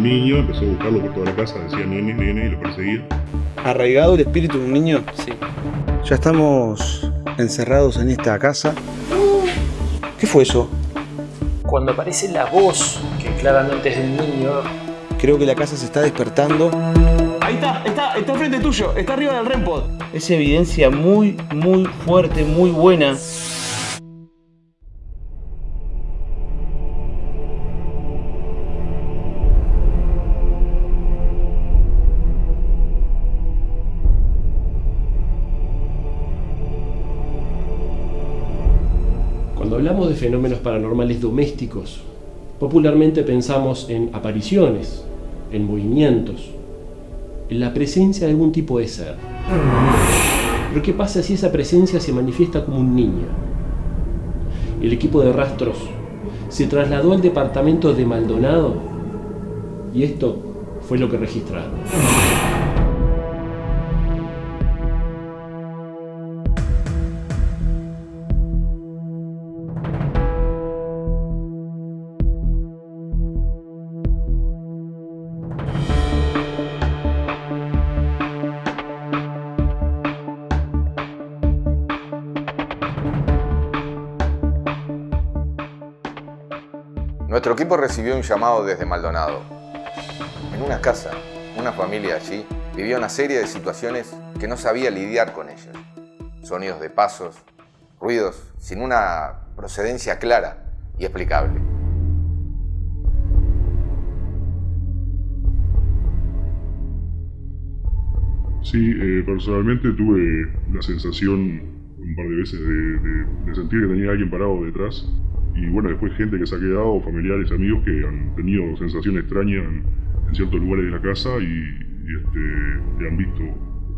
un niño, empezó a buscarlo por toda la casa, decía nene, nene, y lo perseguía. ¿Arraigado el espíritu de un niño? Sí. Ya estamos encerrados en esta casa. ¿Qué fue eso? Cuando aparece la voz, que claramente es de un niño, Creo que la casa se está despertando. Ahí está, está, está enfrente tuyo, está arriba del REMPOD. Es evidencia muy, muy fuerte, muy buena. Hablamos de fenómenos paranormales domésticos, popularmente pensamos en apariciones, en movimientos, en la presencia de algún tipo de ser. Pero ¿qué pasa si esa presencia se manifiesta como un niño? El equipo de rastros se trasladó al departamento de Maldonado y esto fue lo que registraron. Nuestro equipo recibió un llamado desde Maldonado. En una casa, una familia allí vivía una serie de situaciones que no sabía lidiar con ellas. Sonidos de pasos, ruidos sin una procedencia clara y explicable. Sí, eh, personalmente tuve la sensación un par de veces de, de- de sentir que tenía alguien parado detrás. Y bueno, después gente que se ha quedado, familiares, amigos que han tenido sensaciones extrañas en, ciertos lugares de la casa y, y, este, han visto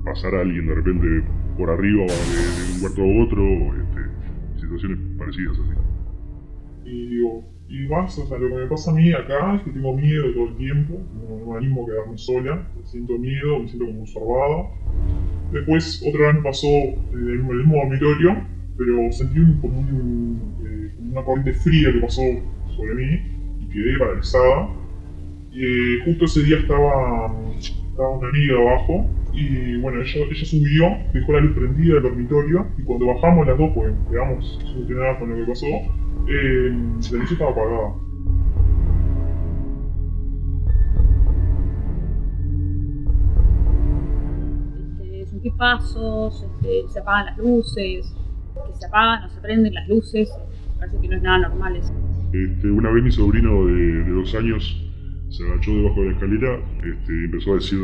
pasar a alguien de repente por arriba de, un cuarto a otro, este, situaciones parecidas así. Y digo, y más, o sea, lo que me pasa a mí acá es que tengo miedo todo el tiempo, no, me animo a quedarme sola, siento miedo, me siento como observada. Después, otra vez me pasó el, en el mismo dormitorio, pero sentí un- como, eh, como una corriente fría que pasó sobre mí y quedé paralizada. Eh, justo ese día estaba, estaba una amiga abajo y bueno, ella, ella subió, dejó la luz prendida del dormitorio y cuando bajamos las dos, pues quedamos solucionadas con lo que pasó, eh, la luz estaba apagada. este, sentí pasos, este, se apagan las luces, que se apagan o se prenden las luces, parece que no es nada normal eso. Este, una vez mi sobrino de, de dos años se agachó debajo de la escalera este, y empezó a decir,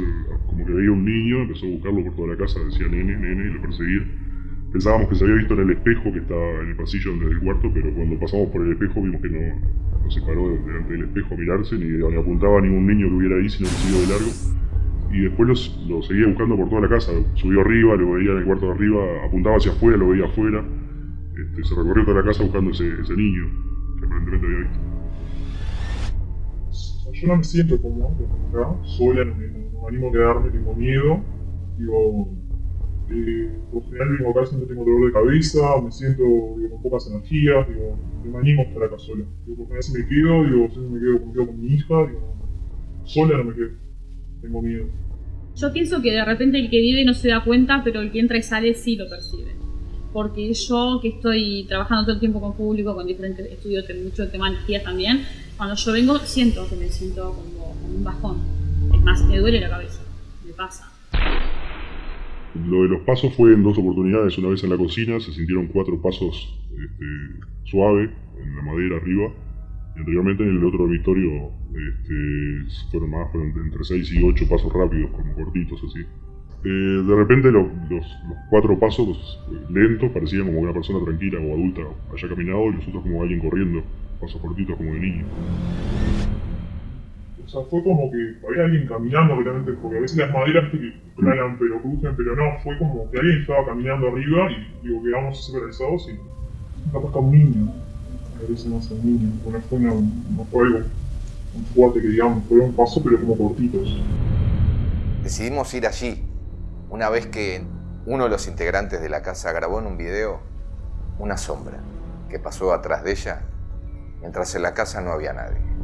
como que veía un niño, empezó a buscarlo por toda la casa, decía nene, nene, y lo perseguía. Pensábamos que se había visto en el espejo que estaba en el pasillo desde el cuarto, pero cuando pasamos por el espejo vimos que no, no se paró delante del espejo a mirarse, ni, ni apuntaba a ningún niño que hubiera ahí, sino que siguió de largo. Y después lo seguía buscando por toda la casa, subió arriba, lo veía en el cuarto de arriba, apuntaba hacia afuera, lo veía afuera. Este, se recorrió toda la casa buscando ese, ese niño que aparentemente había visto. O sea, yo no me siento cómodo acá, sola, no me, no me animo a quedarme, tengo miedo. Digo, eh, por lo general vengo acá siempre tengo dolor de cabeza, me siento digo, con pocas energías, digo, no me animo a estar acá sola. Digo, por lo general si me quedo, digo, si me quedo, me quedo con mi hija, digo, sola no me quedo, tengo miedo. Yo pienso que de repente el que vive no se da cuenta, pero el que entra y sale sí lo percibe. Porque yo, que estoy trabajando todo el tiempo con público, con diferentes estudios, de mucho tema de energías también, cuando yo vengo siento que me siento como, un bajón. Es más, me duele la cabeza, me pasa. Lo de los pasos fue en dos oportunidades. Una vez en la cocina se sintieron cuatro pasos este, suave en la madera arriba. Y anteriormente en el otro dormitorio este, fueron más, fueron entre seis y ocho pasos rápidos, como cortitos así. Eh, de repente lo- los, los cuatro pasos eh, lentos parecían como una persona tranquila o adulta haya caminado y los otros como alguien corriendo, pasos cortitos como de niño. O sea, fue como que había alguien caminando realmente, porque a veces las maderas que planan, pero crujen, pero no, fue como que alguien estaba caminando arriba y digo, quedamos así paralizados y capaz que un niño, a veces no es un niño, no fue, una, no fue algo muy fuerte que digamos, fue un paso pero como cortitos. Decidimos ir allí, una vez que uno de los integrantes de la casa grabó en un video una sombra que pasó atrás de ella mientras en la casa no había nadie.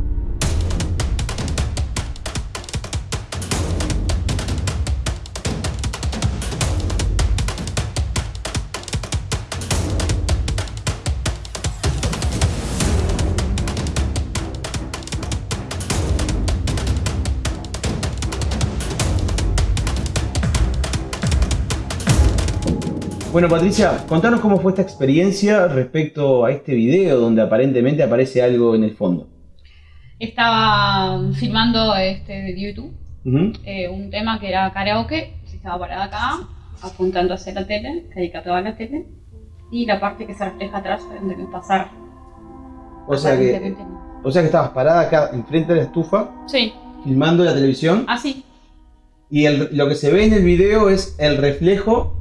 Bueno, Patricia, contanos cómo fue esta experiencia respecto a este video donde aparentemente aparece algo en el fondo. Estaba filmando este de YouTube eh, un tema que era karaoke, estaba parada acá, apuntando hacia la tele, dedicado a la tele, y la parte que se refleja atrás donde que pasar. O sea que, o sea que estabas parada acá enfrente de la estufa, Sí, filmando la televisión, así, y el- lo que se ve en el video es el reflejo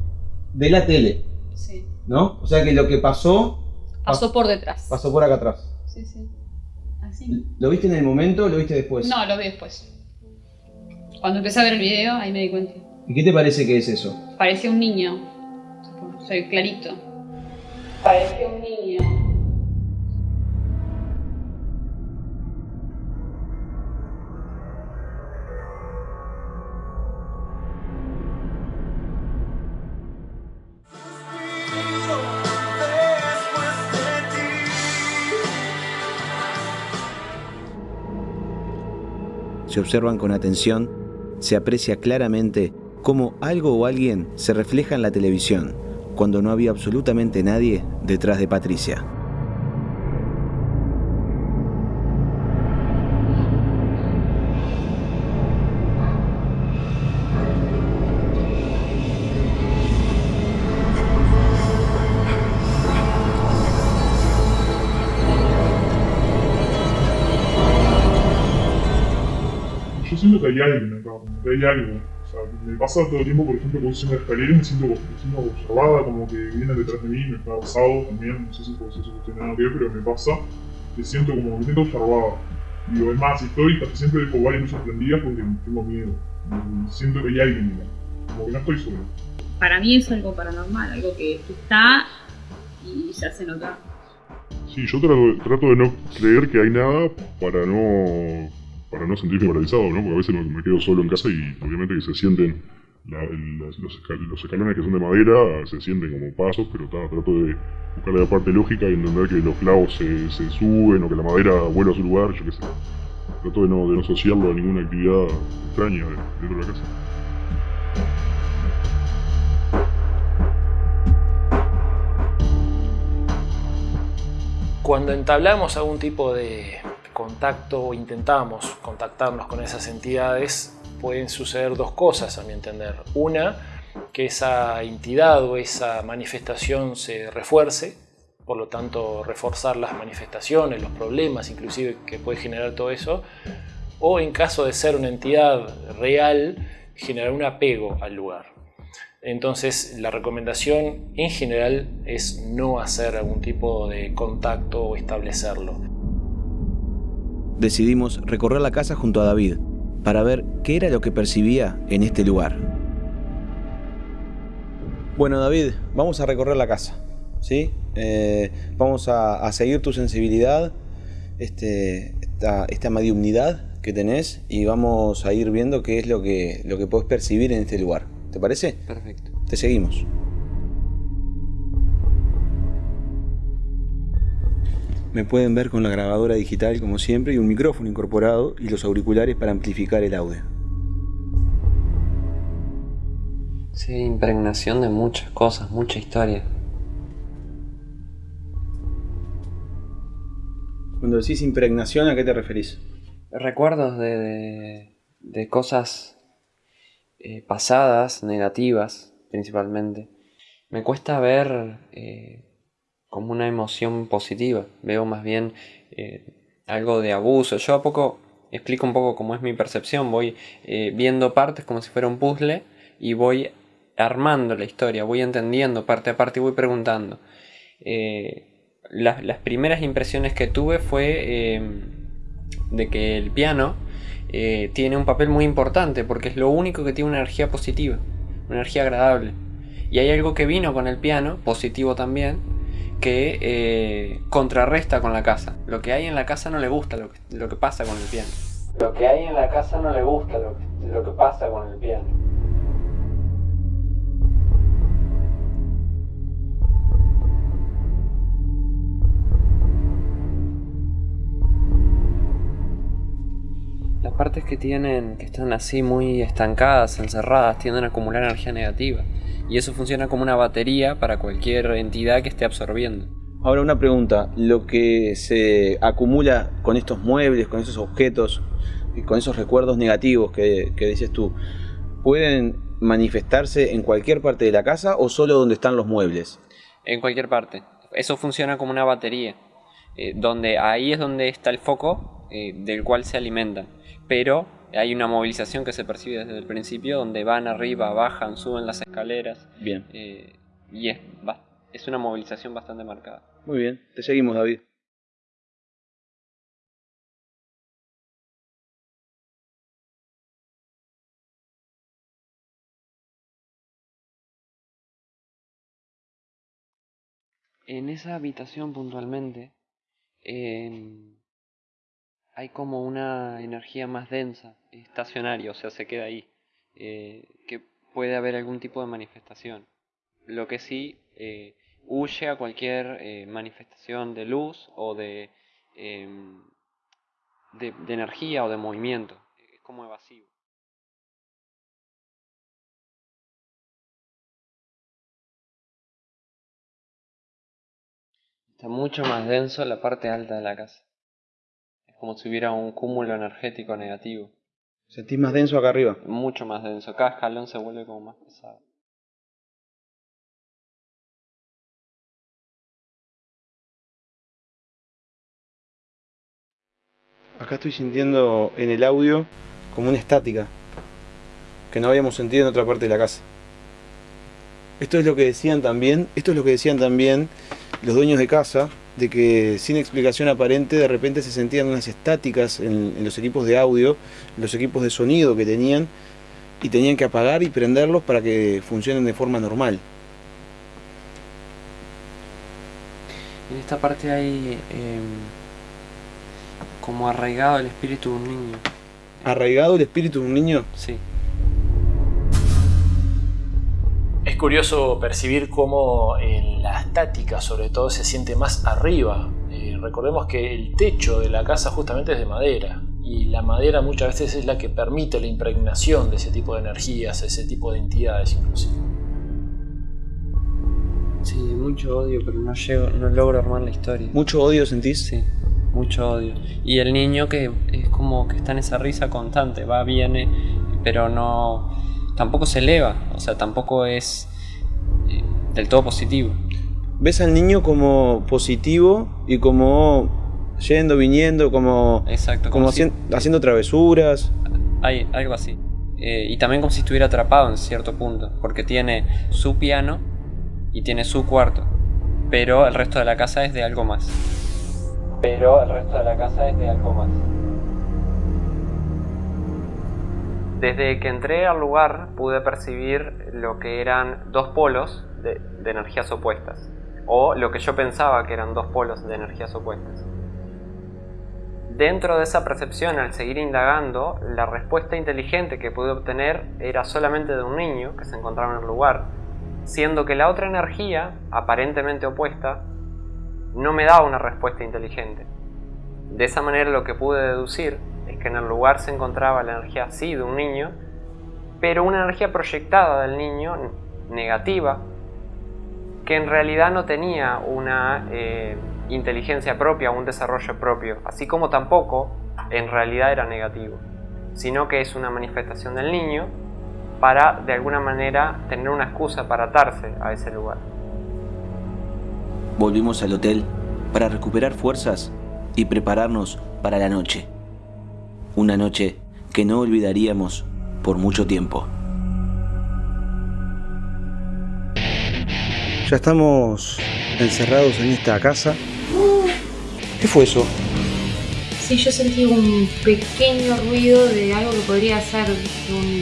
de la tele, sí. ¿no? O sea que lo que pasó, Pasó por detrás. pasó por acá atrás. Sí, sí. Así. ¿Lo viste en el momento o lo viste después? No, lo vi después. Cuando empecé a ver el video, ahí me di cuenta. ¿Y qué te parece que es eso? Parecía un niño. Soy clarito. Parecía un niño. Observan con atención, se aprecia claramente cómo algo o alguien se refleja en la televisión, cuando no había absolutamente nadie detrás de Patricia. Que hay alguien acá, como que hay algo. O sea, me pasa todo el tiempo, por ejemplo, cuando subo una escalera y me siento, me siento observada, como que vienen detrás de mí, me ha pasado también, no sé si por eso tiene nada que ver, pero me pasa, que siento como que me siento observada. Digo, es más, estoy casi siempre dejo varias luces prendidas porque tengo miedo. Y siento que hay alguien acá, como que no estoy solo. Para mí es algo paranormal, algo que está y se hace notar. Sí, yo trato, trato de no creer que hay nada para no para no sentirme paralizado, ¿no? Porque a veces me, quedo solo en casa y obviamente que se sienten los, escal- los escalones que son de madera, se sienten como pasos, pero trato de buscar la parte lógica y entender que los clavos se, se suben o que la madera vuelve a su lugar, yo qué sé. Trato de no, de no asociarlo a ninguna actividad extraña dentro de la casa. Cuando entablamos algún tipo de contacto o intentamos contactarnos con esas entidades, pueden suceder dos cosas a mi entender. Una, que esa entidad o esa manifestación se refuerce, por lo tanto reforzar las manifestaciones, los problemas inclusive que puede generar todo eso, o en caso de ser una entidad real, generar un apego al lugar. Entonces la recomendación en general es no hacer algún tipo de contacto o establecerlo. Decidimos recorrer la casa junto a David para ver qué era lo que percibía en este lugar. Bueno, David, vamos a recorrer la casa, ¿sí? Eh, vamos a, a seguir tu sensibilidad, este, esta, esta mediumnidad que tenés y vamos a ir viendo qué es lo que, lo que podés percibir en este lugar. ¿Te parece? Perfecto. Te seguimos. Me pueden ver con la grabadora digital como siempre y un micrófono incorporado y los auriculares para amplificar el audio. Sí, impregnación de muchas cosas, mucha historia. Cuando decís impregnación, ¿a qué te referís? Recuerdos de, de, de cosas eh, pasadas, negativas principalmente. Me cuesta ver eh, como una emoción positiva. Veo más bien eh, algo de abuso. Yo a poco explico un poco cómo es mi percepción. Voy eh, viendo partes como si fuera un puzzle y voy armando la historia. Voy entendiendo parte a parte y voy preguntando. Eh, las, primeras impresiones que tuve fue eh, de que el piano tiene un papel muy importante porque es lo único que tiene una energía positiva, una energía agradable. Y hay algo que vino con el piano, positivo también, que eh, contrarresta con la casa. Lo que hay en la casa no le gusta lo que, lo que pasa con el piano. Lo que hay en la casa no le gusta lo que, lo que pasa con el piano. Las partes que tienen, que están así muy estancadas, encerradas, tienden a acumular energía negativa. Y eso funciona como una batería para cualquier entidad que esté absorbiendo. Ahora una pregunta, lo que se acumula con estos muebles, con esos objetos, y con esos recuerdos negativos que, que dices tú, ¿pueden manifestarse en cualquier parte de la casa o solo donde están los muebles? En cualquier parte. Eso funciona como una batería, eh, donde ahí es donde está el foco eh, del cual se alimentan. Pero hay una movilización que se percibe desde el principio, donde van arriba, bajan, suben las escaleras. Bien. eh, y es, es una movilización bastante marcada. Muy bien, te seguimos David. En esa habitación puntualmente em, hay como una energía más densa, estacionaria, o sea, se queda ahí, eh, que puede haber algún tipo de manifestación. Lo que sí eh, huye a cualquier eh, manifestación de luz o de, em, de, de energía o de movimiento. Es como evasivo. Está mucho más denso la parte alta de la casa. Como si hubiera un cúmulo energético negativo. ¿Sentís más denso acá arriba? Mucho más denso. Cada escalón se vuelve como más pesado. Acá estoy sintiendo en el audio como una estática que no habíamos sentido en otra parte de la casa. Esto es lo que decían también, esto es lo que decían también los dueños de casa, de que sin explicación aparente de repente se sentían unas estáticas en, en los equipos de audio, en los equipos de sonido que tenían, y tenían que apagar y prenderlos para que funcionen de forma normal. En esta parte hay em, como arraigado el espíritu de un niño. ¿Arraigado el espíritu de un niño? Sí. Curioso percibir cómo en la estática sobre todo se siente más arriba. Eh, recordemos que el techo de la casa justamente es de madera y la madera muchas veces es la que permite la impregnación de ese tipo de energías, ese tipo de entidades inclusive. Sí, mucho odio, pero no llego, no logro armar la historia. ¿Mucho odio sentís? Sí, mucho odio. Y el niño que es como que está en esa risa constante, va, viene, pero no. tampoco se eleva, o sea, tampoco es del todo positivo. ¿Ves al niño como positivo y como yendo, viniendo, como, Exacto, como como si- hacien- haciendo travesuras? Hay algo así. Eh, y también como si estuviera atrapado en cierto punto, porque tiene su piano y tiene su cuarto, pero el resto de la casa es de algo más. Pero el resto de la casa es de algo más. Desde que entré al lugar pude percibir lo que eran dos polos de, energías opuestas, o lo que yo pensaba que eran dos polos de energías opuestas. Dentro de esa percepción, al seguir indagando, la respuesta inteligente que pude obtener era solamente de un niño que se encontraba en el lugar, siendo que la otra energía, aparentemente opuesta, no me daba una respuesta inteligente. De esa manera lo que pude deducir es que en el lugar se encontraba la energía sí de un niño, pero una energía proyectada del niño, negativa, que en realidad no tenía una eh, inteligencia propia, un desarrollo propio, así como tampoco en realidad era negativo, sino que es una manifestación del niño para de alguna manera tener una excusa para atarse a ese lugar. Volvimos al hotel para recuperar fuerzas y prepararnos para la noche. Una noche que no olvidaríamos por mucho tiempo. Ya estamos encerrados en esta casa. ¿Qué fue eso? Sí, yo sentí un pequeño ruido de algo que podría ser un...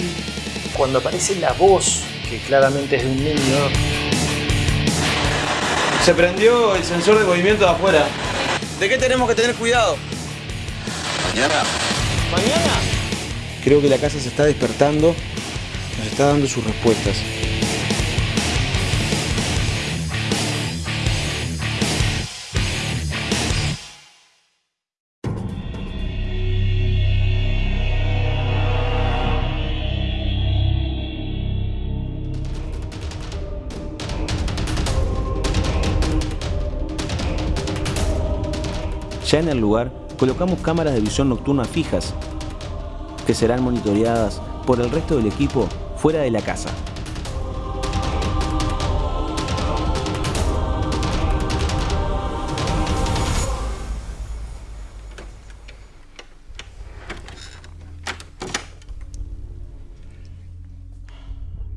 Cuando aparece la voz, que claramente es de un niño, Se prendió el sensor de movimiento de afuera. ¿De qué tenemos que tener cuidado? Mañana. ¿Mañana? Creo que la casa se está despertando. Nos está dando sus respuestas. Ya en el lugar colocamos cámaras de visión nocturna fijas que serán monitoreadas por el resto del equipo fuera de la casa.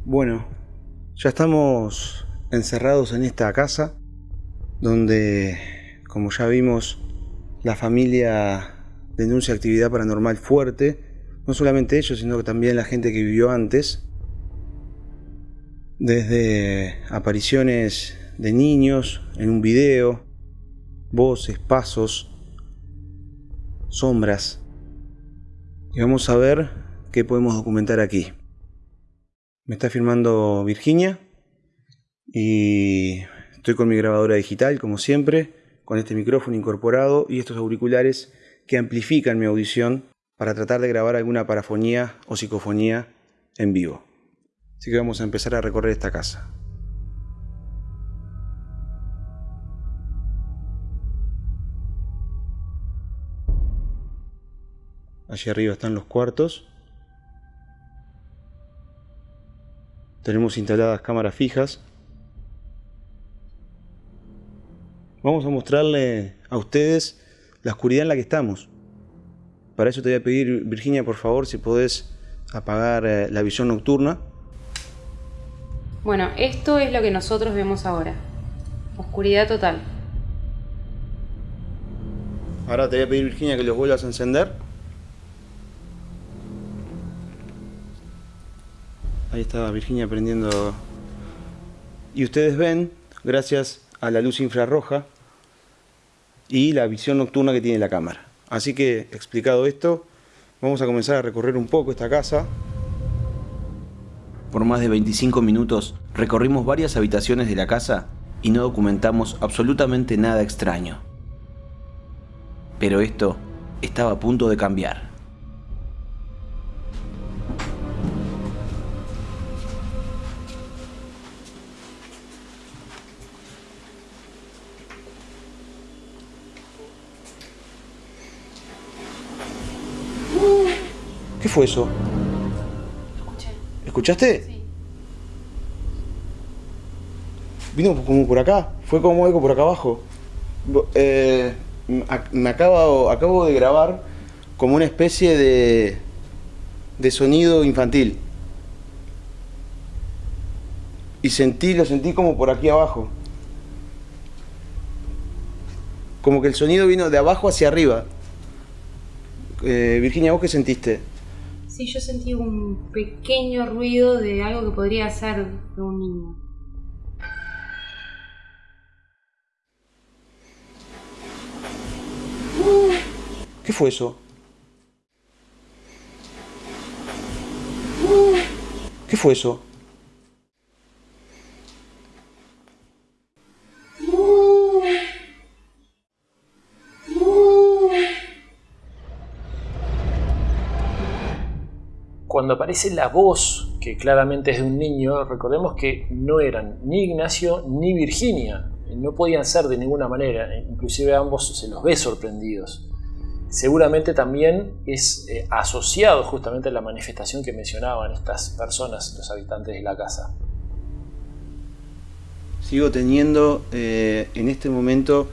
Bueno, ya estamos encerrados en esta casa donde, como ya vimos, la familia denuncia actividad paranormal fuerte. No solamente ellos, sino también la gente que vivió antes. Desde apariciones de niños en un video, voces, pasos, sombras. Y vamos a ver qué podemos documentar aquí. Me está filmando Virginia y estoy con mi grabadora digital, como siempre, con este micrófono incorporado y estos auriculares que amplifican mi audición para tratar de grabar alguna parafonía o psicofonía en vivo. Así que vamos a empezar a recorrer esta casa. Allí arriba están los cuartos. Tenemos instaladas cámaras fijas. Vamos a mostrarle a ustedes la oscuridad en la que estamos. Para eso te voy a pedir, Virginia, por favor, si podés apagar eh, la visión nocturna. Bueno, esto es lo que nosotros vemos ahora. Oscuridad total. Ahora te voy a pedir, Virginia, que los vuelvas a encender. Ahí está Virginia prendiendo. Y ustedes ven, gracias a la luz infrarroja y la visión nocturna que tiene la cámara. Así que, explicado esto, vamos a comenzar a recorrer un poco esta casa. Por más de 25 minutos recorrimos varias habitaciones de la casa y no documentamos absolutamente nada extraño. Pero esto estaba a punto de cambiar. ¿Qué fue eso? Escuché. ¿Escuchaste? Sí. Vino como por acá, fue como algo por acá abajo. Eh, me acabo, acabo de grabar como una especie de, de sonido infantil. Y sentí, lo sentí como por aquí abajo. Como que el sonido vino de abajo hacia arriba. Eh, Virginia, ¿vos qué sentiste? Sí, yo sentí un pequeño ruido de algo que podría ser de un niño. ¿Qué fue eso? ¿Qué fue eso? Cuando aparece la voz, que claramente es de un niño, recordemos que no eran ni Ignacio ni Virginia, no podían ser de ninguna manera, inclusive ambos se los ve sorprendidos. Seguramente también es eh, asociado justamente a la manifestación que mencionaban estas personas, los habitantes de la casa. Sigo teniendo eh, en este momento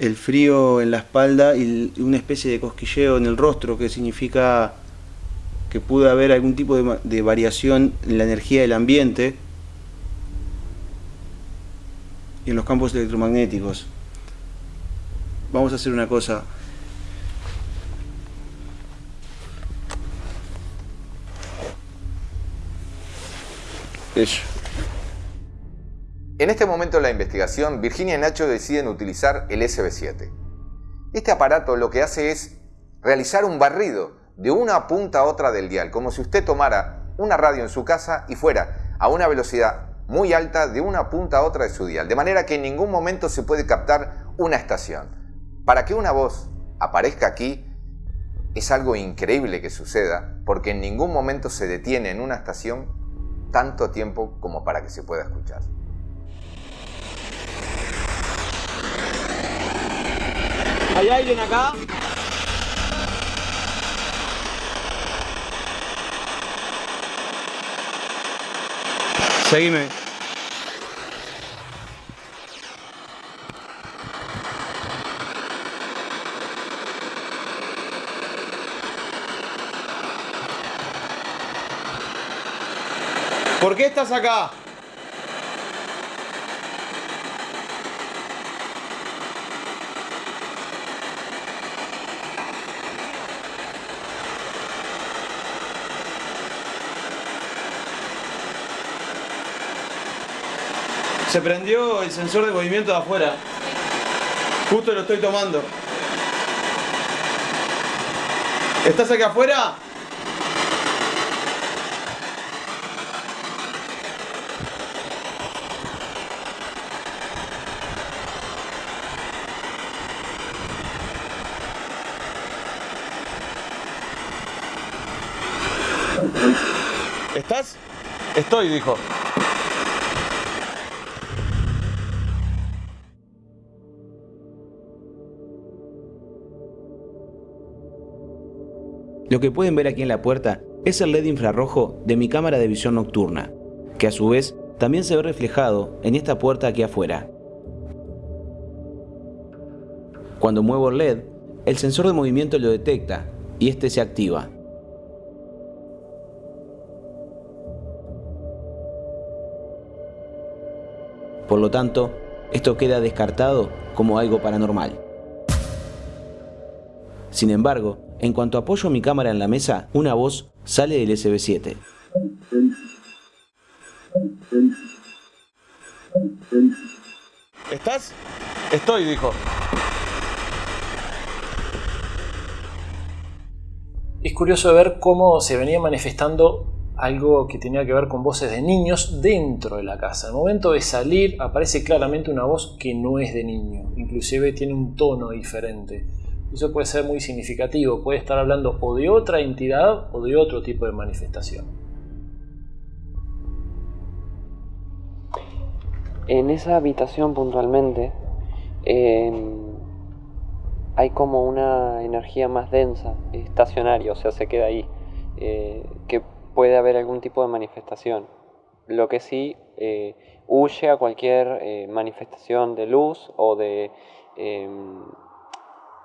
el frío en la espalda y una especie de cosquilleo en el rostro, que significa que pudo haber algún tipo de, variación en la energía del ambiente y en los campos electromagnéticos. Vamos a hacer una cosa. Eso. En este momento de la investigación, Virginia y Nacho deciden utilizar el SB7. Este aparato lo que hace es realizar un barrido de una punta a otra del dial, como si usted tomara una radio en su casa y fuera a una velocidad muy alta de una punta a otra de su dial, de manera que en ningún momento se puede captar una estación. Para que una voz aparezca aquí es algo increíble que suceda, porque en ningún momento se detiene en una estación tanto tiempo como para que se pueda escuchar. ¿Hay alguien acá? Seguime. ¿Por qué estás acá? Se prendió el sensor de movimiento de afuera. Justo lo estoy tomando. ¿Estás acá afuera? ¿Estás? Estoy, dijo. Lo que pueden ver aquí en la puerta es el LED infrarrojo de mi cámara de visión nocturna, que a su vez también se ve reflejado en esta puerta aquí afuera. Cuando muevo el LED, el sensor de movimiento lo detecta y este se activa. Por lo tanto, esto queda descartado como algo paranormal. Sin embargo, en cuanto apoyo mi cámara en la mesa, una voz sale del SB7. ¿Estás? Estoy, dijo. Es curioso ver cómo se venía manifestando algo que tenía que ver con voces de niños dentro de la casa. Al momento de salir aparece claramente una voz que no es de niño, inclusive tiene un tono diferente. Eso puede ser muy significativo, puede estar hablando o de otra entidad o de otro tipo de manifestación. En esa habitación puntualmente eh, hay como una energía más densa, estacionaria, o sea, se queda ahí, eh, que puede haber algún tipo de manifestación. Lo que sí eh, huye a cualquier eh, manifestación de luz o de, em,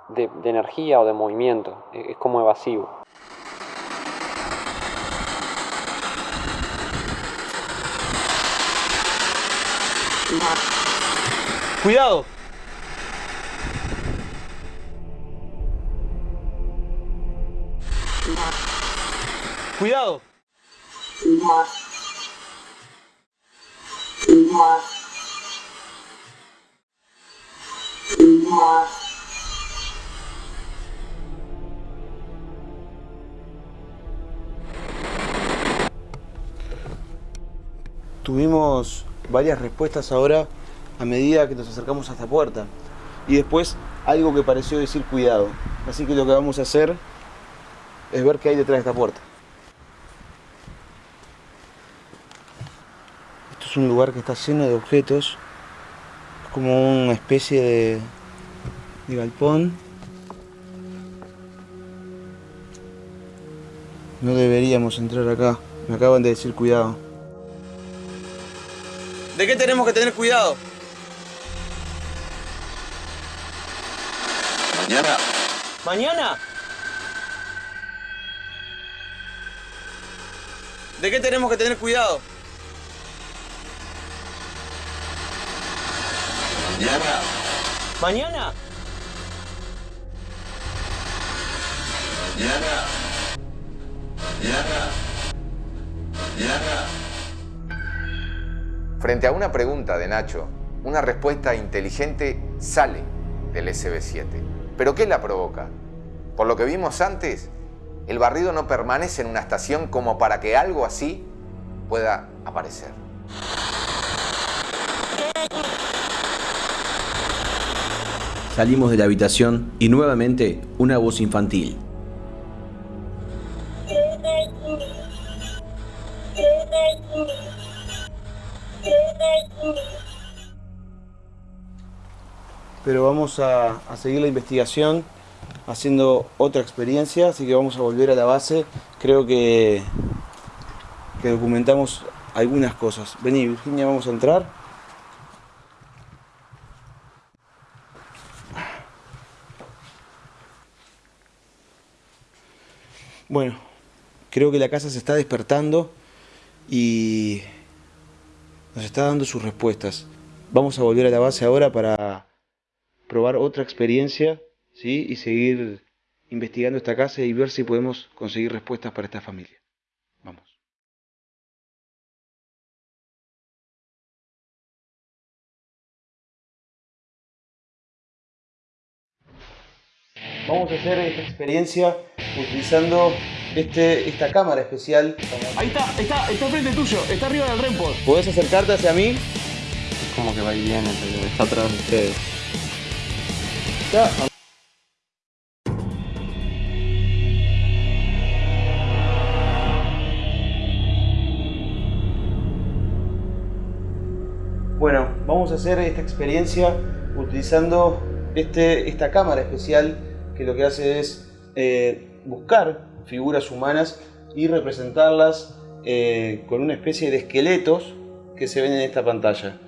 de, de energía o de movimiento, e- es como evasivo. Cuidado. Cuidado. Tuvimos varias respuestas ahora a medida que nos acercamos a esta puerta. Y después algo que pareció decir cuidado. Así que lo que vamos a hacer es ver qué hay detrás de esta puerta. Esto es un lugar que está lleno de objetos. Es como una especie de, galpón. No deberíamos entrar acá. Me acaban de decir cuidado. ¿De qué tenemos que tener cuidado? Mañana. ¿Mañana? ¿De qué tenemos que tener cuidado? Mañana. ¿Mañana? Frente a una pregunta de Nacho, una respuesta inteligente sale del SB7. ¿Pero qué la provoca? Por lo que vimos antes, el barrido no permanece en una estación como para que algo así pueda aparecer. Salimos de la habitación y nuevamente una voz infantil. Pero vamos a, a seguir la investigación haciendo otra experiencia, así que vamos a volver a la base. Creo que, que documentamos algunas cosas. Vení, Virginia, vamos a entrar. Bueno, creo que la casa se está despertando y nos está dando sus respuestas. Vamos a volver a la base ahora para probar otra experiencia ¿sí? y seguir investigando esta casa y ver si podemos conseguir respuestas para esta familia. Vamos. Vamos a hacer esta experiencia utilizando este, esta cámara especial. Ahí está, está, está frente tuyo, está arriba del remport. ¿Podés acercarte hacia mí? Es como que va y viene, pero está atrás de ustedes. Está. Bueno, vamos a hacer esta experiencia utilizando este, esta cámara especial que lo que hace es eh, buscar figuras humanas y representarlas eh, con una especie de esqueletos que se ven en esta pantalla.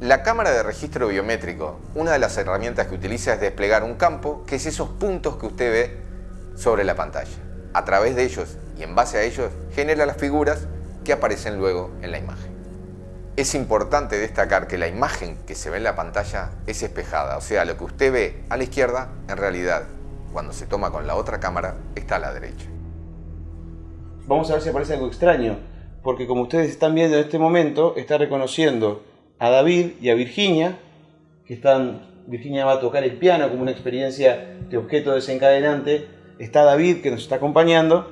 La cámara de registro biométrico, una de las herramientas que utiliza es desplegar un campo, que es esos puntos que usted ve sobre la pantalla. A través de ellos y en base a ellos genera las figuras que aparecen luego en la imagen. Es importante destacar que la imagen que se ve en la pantalla es espejada, o sea, lo que usted ve a la izquierda, en realidad, cuando se toma con la otra cámara, está a la derecha. Vamos a ver si aparece algo extraño, porque como ustedes están viendo en este momento, está reconociendo a David y a Virginia, que están, Virginia va a tocar el piano como una experiencia de objeto desencadenante, está David que nos está acompañando,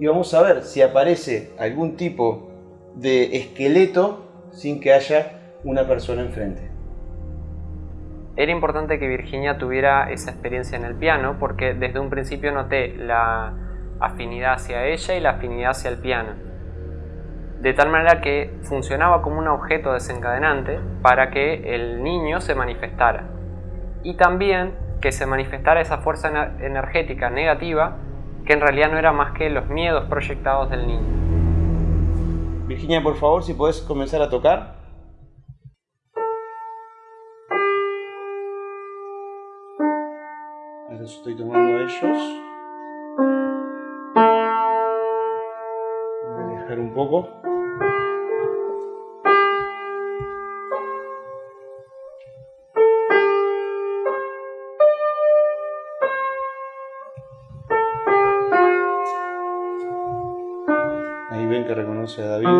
y vamos a ver si aparece algún tipo de esqueleto sin que haya una persona enfrente. Era importante que Virginia tuviera esa experiencia en el piano porque desde un principio noté la afinidad hacia ella y la afinidad hacia el piano. De tal manera que funcionaba como un objeto desencadenante para que el niño se manifestara. Y también que se manifestara esa fuerza energética negativa que en realidad no era más que los miedos proyectados del niño. Virginia, por favor, si puedes comenzar a tocar. Estoy tomando a ellos. Voy a alejar un poco. Ahí ven que reconoce a David.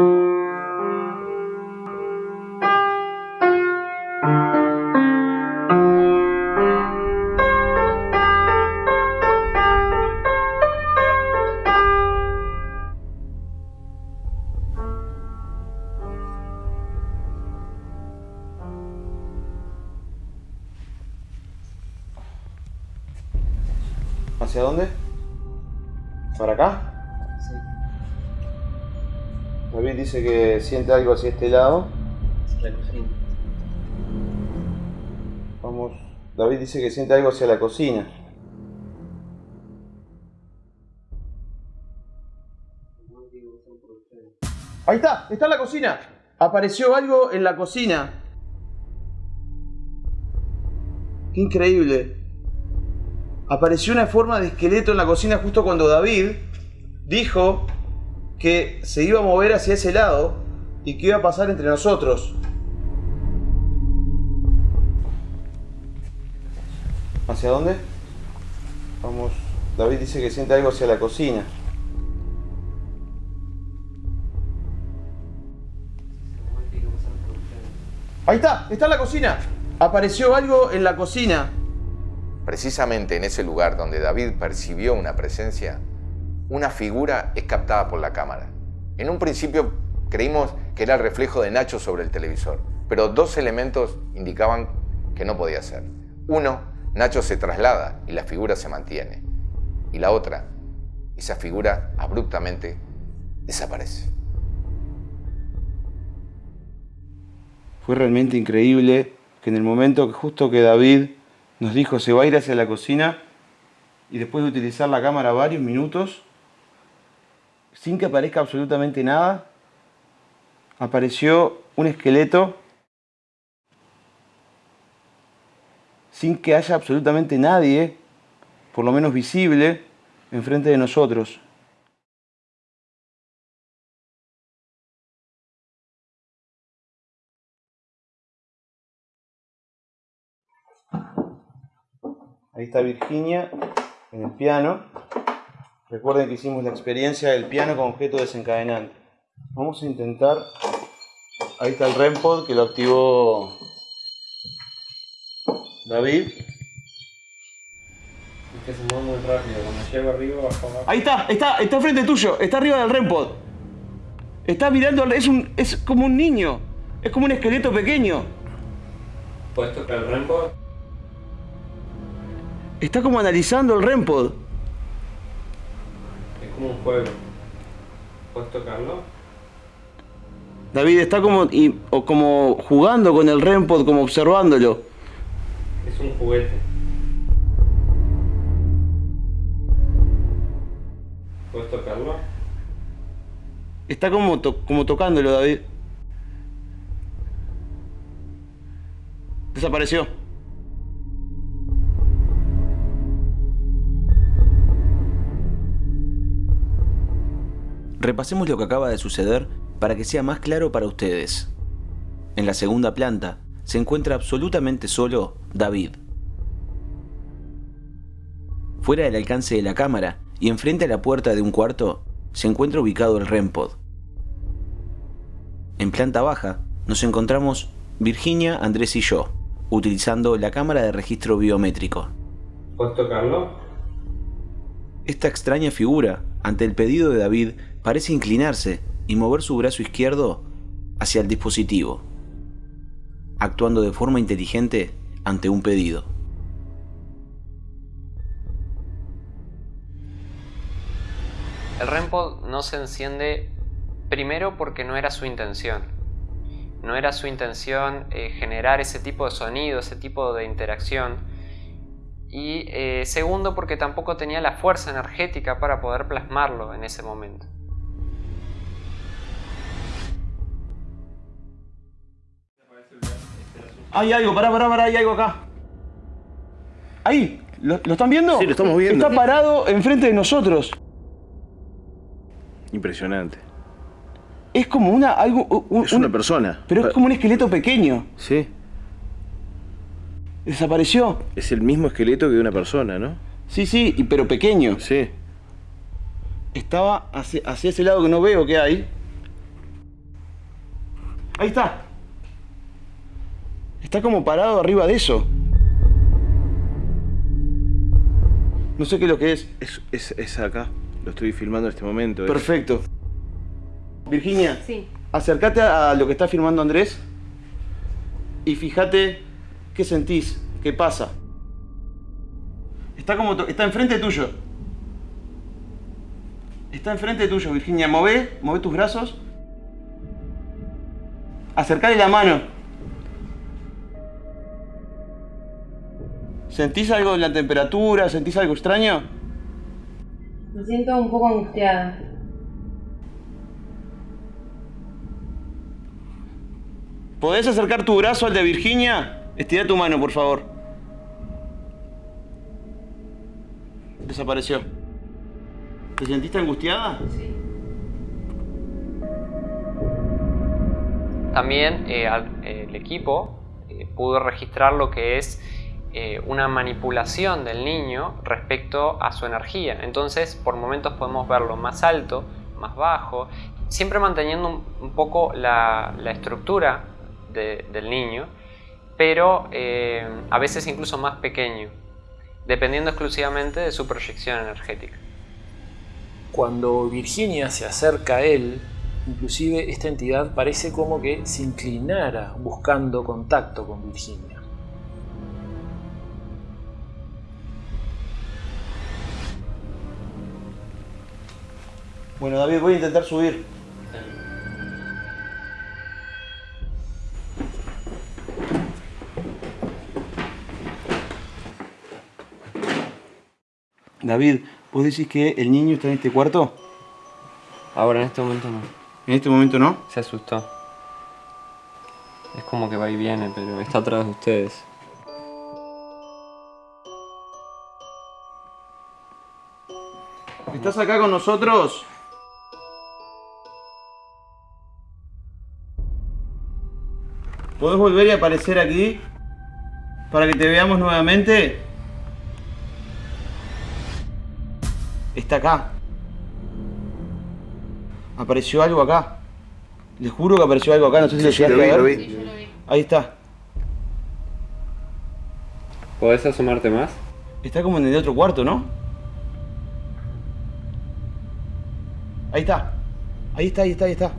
Siente algo hacia este lado. La cocina. Vamos. David dice que siente algo hacia la cocina. Ahí está, está en la cocina. Apareció algo en la cocina. Qué increíble. Apareció una forma de esqueleto en la cocina justo cuando David dijo que se iba a mover hacia ese lado y que iba a pasar entre nosotros. ¿Hacia dónde? Vamos. David dice que siente algo hacia la cocina. Ahí está, está en la cocina. Apareció algo en la cocina. Precisamente en ese lugar donde David percibió una presencia, una figura es captada por la cámara. En un principio creímos que era el reflejo de Nacho sobre el televisor, pero dos elementos indicaban que no podía ser. Uno, Nacho se traslada y la figura se mantiene. Y la otra, esa figura abruptamente desaparece. Fue realmente increíble que en el momento que justo que David nos dijo se va a ir hacia la cocina y después de utilizar la cámara varios minutos, sin que aparezca absolutamente nada, apareció un esqueleto sin que haya absolutamente nadie, por lo menos visible, enfrente de nosotros. Ahí está Virginia en el piano. Recuerden que hicimos la experiencia del piano con objeto desencadenante. Vamos a intentar... Ahí está el REMPOD que lo activó David. que se mueve muy rápido. Cuando llego arriba, bajo abajo. Ahí está, está, está enfrente tuyo, está arriba del REMPOD. Está mirando, es, un, es como un niño, es como un esqueleto pequeño. ¿Puedes tocar el REMPOD? Está como analizando el REMPOD. Es como un juego. ¿Puedes tocarlo? David está como, y- o como jugando con el REMPOD, como observándolo. Es un juguete. ¿Puedes tocarlo? Está como, to- como tocándolo, David. Desapareció. Repasemos lo que acaba de suceder para que sea más claro para ustedes. En la segunda planta se encuentra absolutamente solo David. Fuera del alcance de la cámara y enfrente a la puerta de un cuarto se encuentra ubicado el REMPOD. En planta baja nos encontramos Virginia, Andrés y yo, utilizando la cámara de registro biométrico. ¿Puedes tocarlo? Esta extraña figura, ante el pedido de David, parece inclinarse y mover su brazo izquierdo hacia el dispositivo, actuando de forma inteligente ante un pedido. El REMPOD no se enciende primero porque no era su intención. No era su intención eh, generar ese tipo de sonido, ese tipo de interacción. Y eh, segundo porque tampoco tenía la fuerza energética para poder plasmarlo en ese momento. Hay algo, pará, pará, pará, hay algo acá. Ahí, ¿lo, lo están viendo? Sí, lo estamos viendo. Está parado enfrente de nosotros. Impresionante. Es como una. Algo, un- Es una un- persona. Pero es como un esqueleto pequeño. Sí. Desapareció. Es el mismo esqueleto que una persona, ¿no? Sí, sí, y- pero pequeño. Sí. Estaba hacia, hacia ese lado que no veo que hay. Ahí está. Está como parado arriba de eso. No sé qué es lo que es. Es, es, es acá. Lo estoy filmando en este momento. es- Perfecto. Virginia, Sí. acércate a lo que está firmando Andrés y fíjate qué sentís, qué pasa. Está como está enfrente tuyo. Está enfrente tuyo, Virginia. Mové, mové tus brazos. Acercale la mano. ¿Sentís algo en la temperatura? ¿Sentís algo extraño? Me siento un poco angustiada. ¿Podés acercar tu brazo al de Virginia? Estira tu mano, por favor. Desapareció. ¿Te sentiste angustiada? Sí. También eh, al- el equipo eh, pudo registrar lo que es eh, una manipulación del niño respecto a su energía. Entonces, por momentos podemos verlo más alto, más bajo, siempre manteniendo un, poco la, estructura de- del niño, pero eh, a veces incluso más pequeño, dependiendo exclusivamente de su proyección energética. Cuando Virginia se acerca a él, inclusive esta entidad parece como que se inclinara buscando contacto con Virginia. Bueno, David, voy a intentar subir. David, ¿vos decís que el niño está en este cuarto? Ahora, en este momento no. ¿En este momento no? Se asustó. Es como que va y viene, pero está atrás de ustedes. ¿Estás acá con nosotros? ¿Podés volver y aparecer aquí? Para que te veamos nuevamente. Está acá. Apareció algo acá. Les juro que apareció algo acá, no sé si lo llegaste lo a vi, ver. lo vi. Ahí está. ¿Podés asomarte más? Está como en el otro cuarto, ¿no? Ahí está. Ahí está, ahí está, ahí está.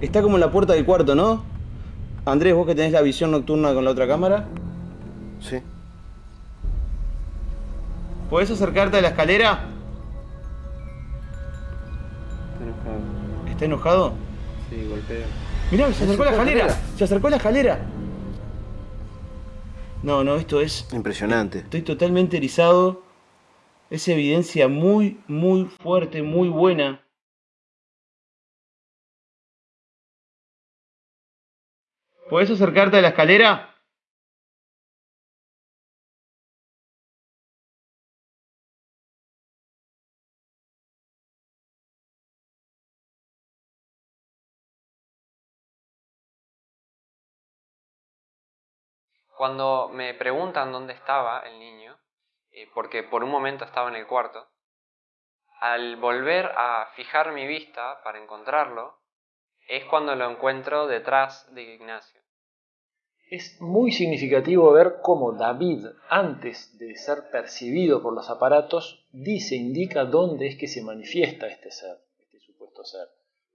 Está como en la puerta del cuarto, ¿no? Andrés, vos que tenés la visión nocturna con la otra cámara. Sí. ¿Podés acercarte a la escalera? Está enojado. ¿Está enojado? Sí, golpea. Mirá, se acercó a la acercó a la escalera. escalera. Se acercó a la escalera. No, no, esto es... Impresionante. Estoy totalmente erizado. Es evidencia muy, muy fuerte, muy buena. ¿Podés acercarte a la escalera? Cuando me preguntan dónde estaba el niño, eh, porque por un momento estaba en el cuarto, al volver a fijar mi vista para encontrarlo, es cuando lo encuentro detrás de Ignacio. Es muy significativo ver cómo David, antes de ser percibido por los aparatos, dice, indica dónde es que se manifiesta este ser, este supuesto ser.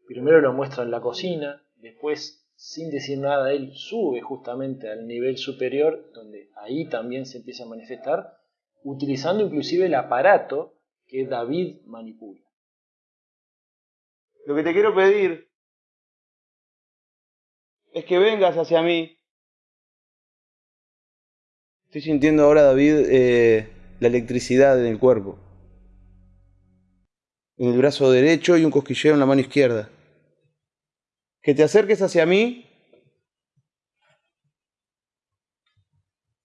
Primero lo muestra en la cocina, después, sin decir nada, él sube justamente al nivel superior, donde ahí también se empieza a manifestar, utilizando inclusive el aparato que David manipula. Lo que te quiero pedir es que vengas hacia mí. Estoy sintiendo ahora, David, eh, la electricidad en el cuerpo. En el brazo derecho y un cosquilleo en la mano izquierda. Que te acerques hacia mí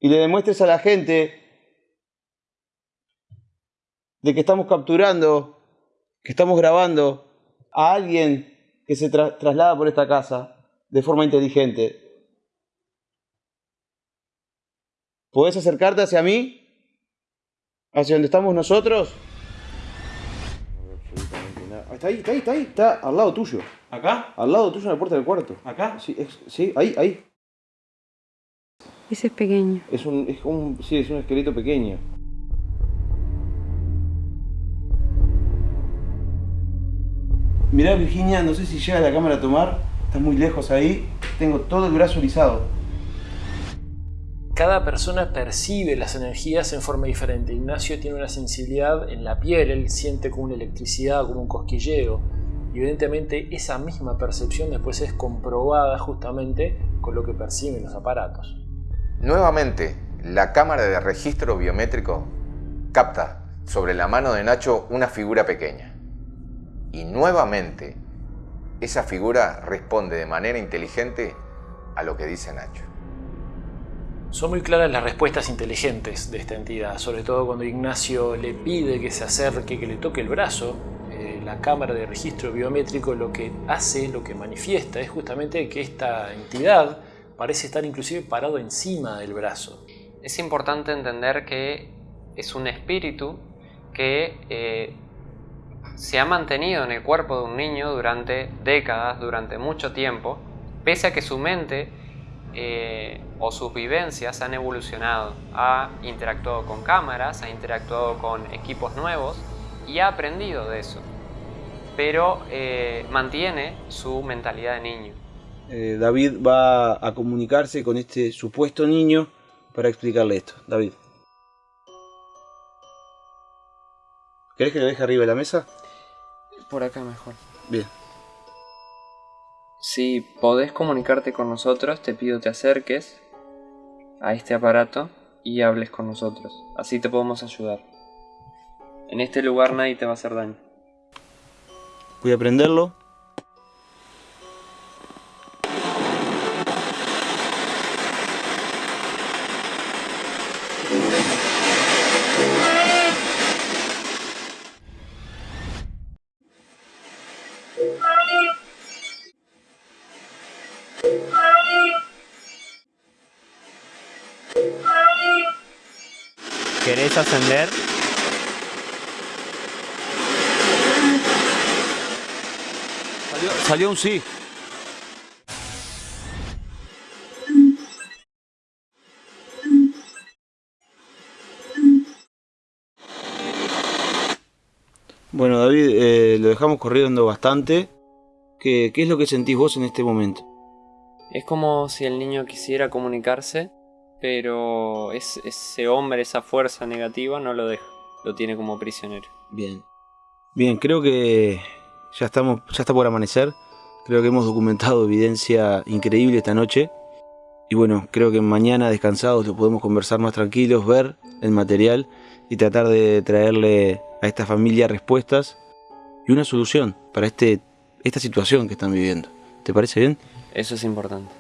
y le demuestres a la gente de que estamos capturando, que estamos grabando a alguien que se tra- traslada por esta casa de forma inteligente. ¿Podés acercarte hacia mí? ¿Hacia donde estamos nosotros? Está ahí, está ahí, está ahí, está al lado tuyo. ¿Acá? Al lado tuyo en la puerta del cuarto. ¿Acá? Sí, es- sí ahí, ahí. Ese es pequeño. Es un, es un, sí, es un esqueleto pequeño. Mirá Virginia, no sé si llega la cámara a tomar, está muy lejos ahí, tengo todo el brazo erizado. Cada persona percibe las energías en forma diferente. Ignacio tiene una sensibilidad en la piel, él siente como una electricidad, como un cosquilleo. Y evidentemente esa misma percepción después es comprobada justamente con lo que perciben los aparatos. Nuevamente, la cámara de registro biométrico capta sobre la mano de Nacho una figura pequeña. Y nuevamente, esa figura responde de manera inteligente a lo que dice Nacho. Son muy claras las respuestas inteligentes de esta entidad, sobre todo cuando Ignacio le pide que se acerque, que le toque el brazo. Eh, la cámara de registro biométrico lo que hace, lo que manifiesta, es justamente que esta entidad parece estar inclusive parado encima del brazo. Es importante entender que es un espíritu que eh, se ha mantenido en el cuerpo de un niño durante décadas, durante mucho tiempo, pese a que su mente eh, o sus vivencias han evolucionado. Ha interactuado con cámaras, ha interactuado con equipos nuevos y ha aprendido de eso. Pero eh, mantiene su mentalidad de niño. Eh, David va a comunicarse con este supuesto niño para explicarle esto. David. ¿Querés que lo deje arriba de la mesa? Por acá mejor. Bien. Si podés comunicarte con nosotros, te pido te acerques a este aparato y hables con nosotros. Así te podemos ayudar. En este lugar nadie te va a hacer daño. Voy a prenderlo. ¿Querés ascender? Salió, salió un sí. Bueno, David, eh, lo dejamos corriendo bastante. ¿Qué, ¿Qué es lo que sentís vos en este momento? Es como si el niño quisiera comunicarse, pero es, ese hombre, esa fuerza negativa, no lo deja. Lo tiene como prisionero. Bien. Bien, creo que ya estamos, ya está por amanecer. Creo que hemos documentado evidencia increíble esta noche. Y bueno, creo que mañana descansados lo podemos conversar más tranquilos, ver el material y tratar de traerle a esta familia respuestas y una solución para este, esta situación que están viviendo. ¿Te parece bien? Eso es importante.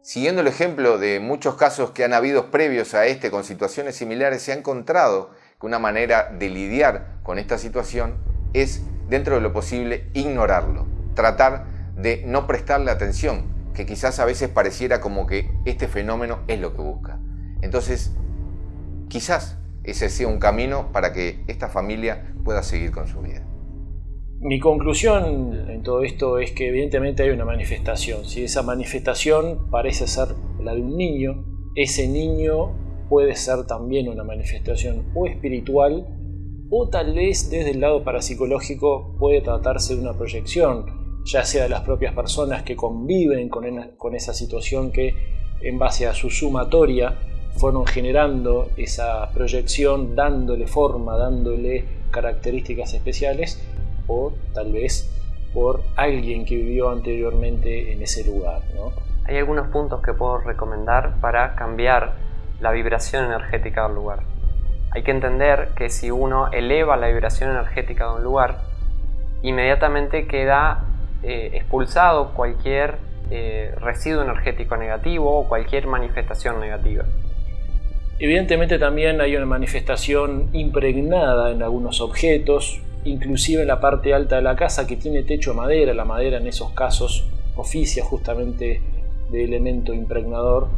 Siguiendo el ejemplo de muchos casos que han habido previos a este con situaciones similares, se ha encontrado que una manera de lidiar con esta situación es, dentro de lo posible, ignorarlo, tratar de no prestarle atención, que quizás a veces pareciera como que este fenómeno es lo que busca. Entonces, quizás ese sea un camino para que esta familia pueda seguir con su vida. Mi conclusión en todo esto es que evidentemente hay una manifestación. Si esa manifestación parece ser la de un niño, ese niño puede ser también una manifestación o espiritual o tal vez desde el lado parapsicológico puede tratarse de una proyección, ya sea de las propias personas que conviven con, con esa situación que en base a su sumatoria fueron generando esa proyección, dándole forma, dándole características especiales, o tal vez por alguien que vivió anteriormente en ese lugar. ¿no? Hay algunos puntos que puedo recomendar para cambiar la vibración energética del lugar. Hay que entender que si uno eleva la vibración energética de un lugar, inmediatamente queda eh, expulsado cualquier eh, residuo energético negativo o cualquier manifestación negativa. Evidentemente también hay una manifestación impregnada en algunos objetos, inclusive en la parte alta de la casa que tiene techo de madera. La madera en esos casos oficia justamente de elemento impregnador.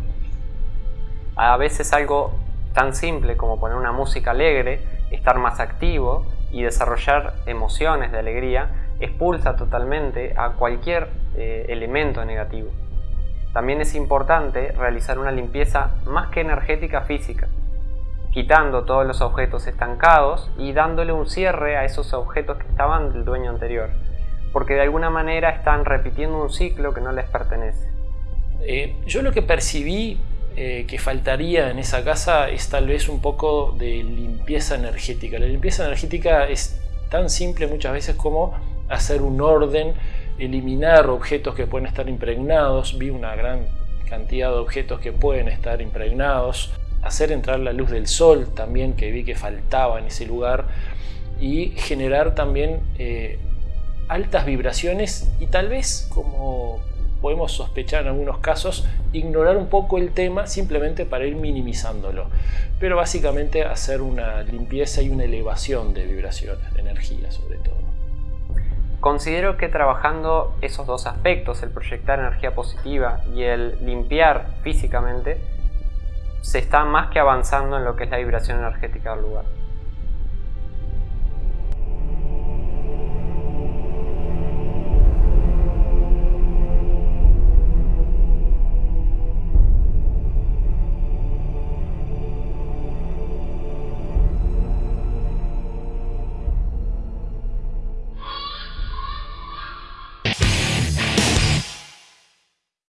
A veces algo tan simple como poner una música alegre, estar más activo y desarrollar emociones de alegría expulsa totalmente a cualquier eh, elemento negativo. También es importante realizar una limpieza más que energética física, quitando todos los objetos estancados y dándole un cierre a esos objetos que estaban del dueño anterior, porque de alguna manera están repitiendo un ciclo que no les pertenece. Eh, yo lo que percibí eh, que faltaría en esa casa es tal vez un poco de limpieza energética. La limpieza energética es tan simple muchas veces como hacer un orden, eliminar objetos que pueden estar impregnados. Vi una gran cantidad de objetos que pueden estar impregnados. Hacer entrar la luz del sol también que vi que faltaba en ese lugar. Y generar también eh, altas vibraciones y tal vez como podemos sospechar en algunos casos, ignorar un poco el tema simplemente para ir minimizándolo. Pero básicamente hacer una limpieza y una elevación de vibraciones, de energía sobre todo. Considero que trabajando esos dos aspectos, el proyectar energía positiva y el limpiar físicamente, se está más que avanzando en lo que es la vibración energética del lugar.